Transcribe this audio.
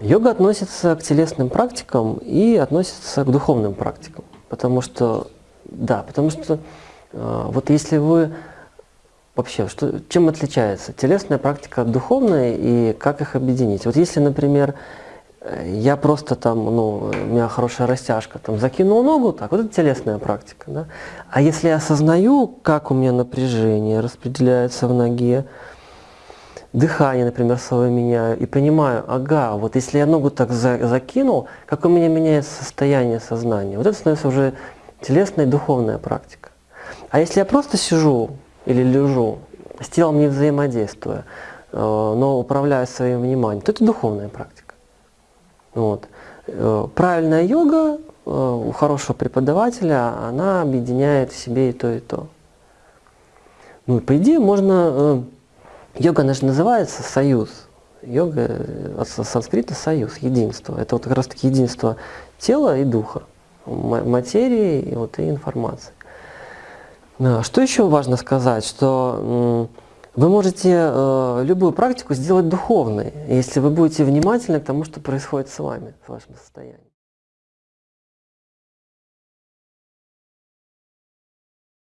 Йога относится к телесным практикам и относится к духовным практикам. Потому что, да, потому что э, вот если вы вообще, что, чем отличается телесная практика от духовной и как их объединить? Вот если, например, э, я просто там, ну, у меня хорошая растяжка, там закинул ногу, так, вот это телесная практика, да? А если я осознаю, как у меня напряжение распределяется в ноге, дыхание, например, свое меняю и понимаю, ага, вот если я ногу так за, закинул, как у меня меняется состояние сознания. Вот это становится уже телесная и духовная практика. А если я просто сижу или лежу, с телом не взаимодействуя, э, но управляю своим вниманием, то это духовная практика. Вот. Э, правильная йога э, у хорошего преподавателя, она объединяет в себе и то, и то. Ну и по идее можно Йога, же называется союз. Йога э, от санскрита союз, единство. Это вот как раз таки единство тела и духа, материи и, вот, и информации. Что еще важно сказать, что вы можете э, любую практику сделать духовной, если вы будете внимательны к тому, что происходит с вами, с вашим состоянием.